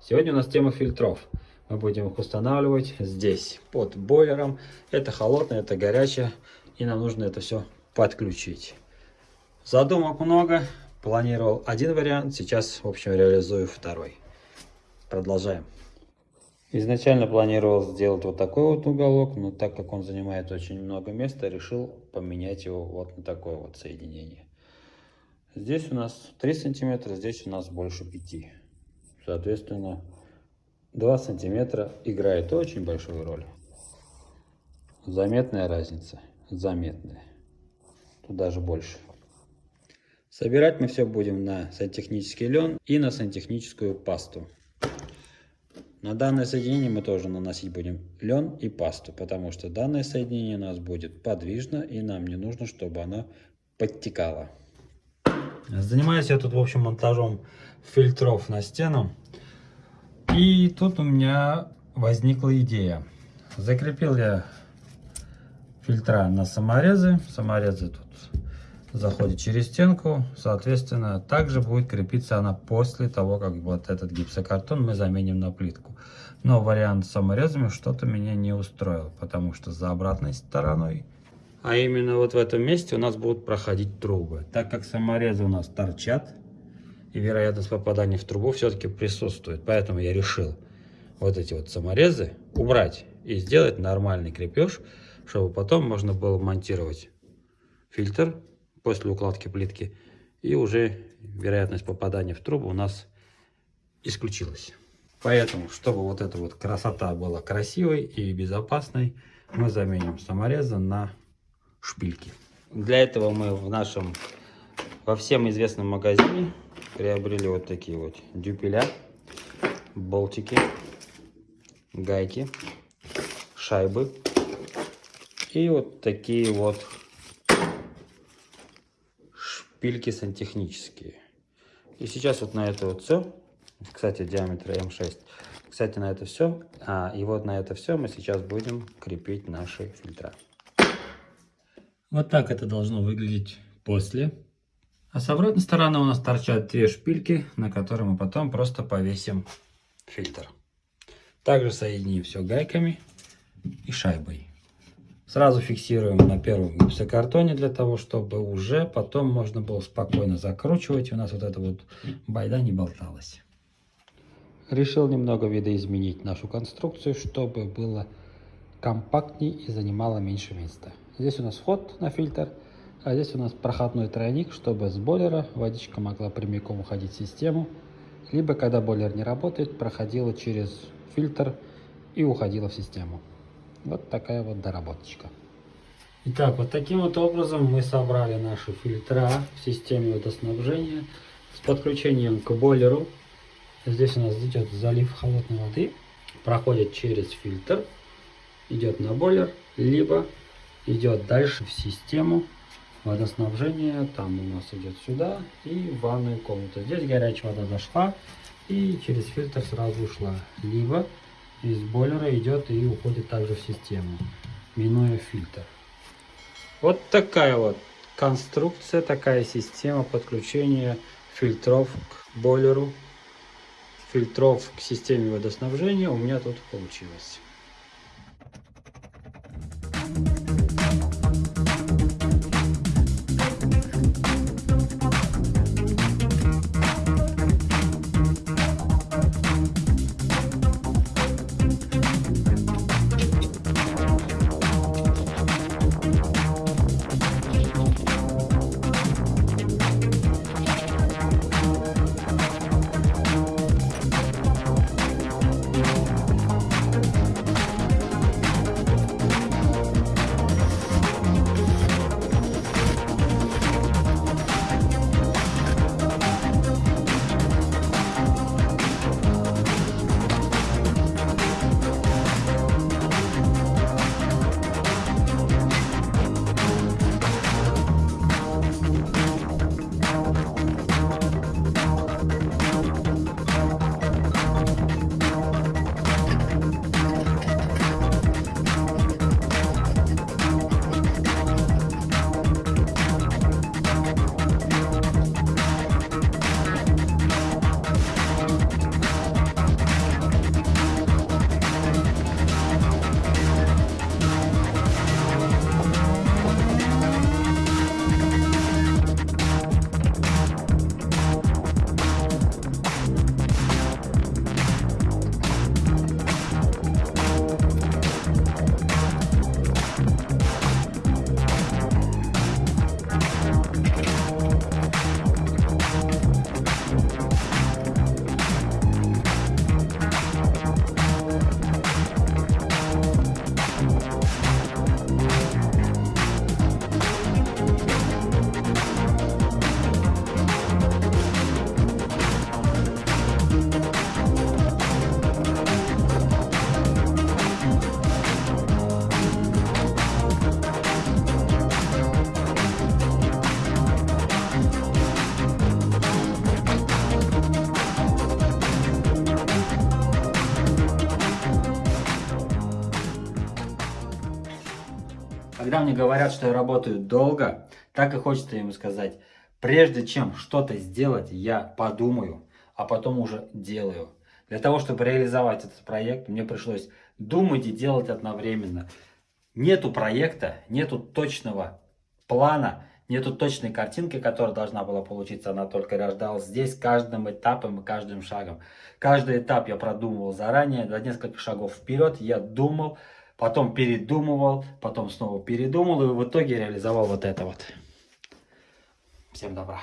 Сегодня у нас тема фильтров. Мы будем их устанавливать здесь, под бойлером. Это холодное, это горячее, и нам нужно это все подключить. Задумок много. Планировал один вариант, сейчас, в общем, реализую второй. Продолжаем. Изначально планировал сделать вот такой вот уголок, но так как он занимает очень много места, решил поменять его вот на такое вот соединение. Здесь у нас 3 сантиметра, здесь у нас больше 5. Соответственно, 2 сантиметра играет очень большую роль. Заметная разница, заметная. Тут даже больше. Собирать мы все будем на сантехнический лен и на сантехническую пасту. На данное соединение мы тоже наносить будем лен и пасту, потому что данное соединение у нас будет подвижно и нам не нужно, чтобы оно подтекало. Занимаюсь я тут, в общем, монтажом фильтров на стену. И тут у меня возникла идея. Закрепил я фильтра на саморезы. Саморезы тут заходят через стенку. Соответственно, также будет крепиться она после того, как вот этот гипсокартон мы заменим на плитку. Но вариант с саморезами что-то меня не устроил, потому что за обратной стороной а именно вот в этом месте у нас будут проходить трубы. Так как саморезы у нас торчат, и вероятность попадания в трубу все-таки присутствует. Поэтому я решил вот эти вот саморезы убрать и сделать нормальный крепеж, чтобы потом можно было монтировать фильтр после укладки плитки, и уже вероятность попадания в трубу у нас исключилась. Поэтому, чтобы вот эта вот красота была красивой и безопасной, мы заменим саморезы на шпильки. Для этого мы в нашем, во всем известном магазине приобрели вот такие вот дюпеля, болтики, гайки, шайбы и вот такие вот шпильки сантехнические. И сейчас вот на это вот все, кстати, диаметр М6, кстати, на это все, а, и вот на это все мы сейчас будем крепить наши фильтра. Вот так это должно выглядеть после. А с обратной стороны у нас торчат две шпильки, на которые мы потом просто повесим фильтр. Также соединим все гайками и шайбой. Сразу фиксируем на первом гипсокартоне для того, чтобы уже потом можно было спокойно закручивать. У нас вот эта вот байда не болталась. Решил немного видоизменить нашу конструкцию, чтобы было компактнее и занимало меньше места. Здесь у нас вход на фильтр, а здесь у нас проходной тройник, чтобы с бойлера водичка могла прямиком уходить в систему, либо когда бойлер не работает, проходила через фильтр и уходила в систему. Вот такая вот доработочка. Итак, вот таким вот образом мы собрали наши фильтра в системе водоснабжения с подключением к бойлеру. Здесь у нас идет залив холодной воды, проходит через фильтр, идет на бойлер, либо идет дальше в систему водоснабжения. Там у нас идет сюда и в ванную комнату. Здесь горячая вода зашла и через фильтр сразу ушла. Либо из бойлера идет и уходит также в систему, минуя фильтр. Вот такая вот конструкция, такая система подключения фильтров к бойлеру, фильтров к системе водоснабжения у меня тут получилось. Когда мне говорят, что я работаю долго, так и хочется им сказать, прежде чем что-то сделать, я подумаю, а потом уже делаю. Для того, чтобы реализовать этот проект, мне пришлось думать и делать одновременно. Нету проекта, нету точного плана, нету точной картинки, которая должна была получиться, она только рождалась здесь каждым этапом и каждым шагом. Каждый этап я продумывал заранее, за несколько шагов вперед я думал, потом передумывал, потом снова передумал и в итоге реализовал вот это вот. Всем добра.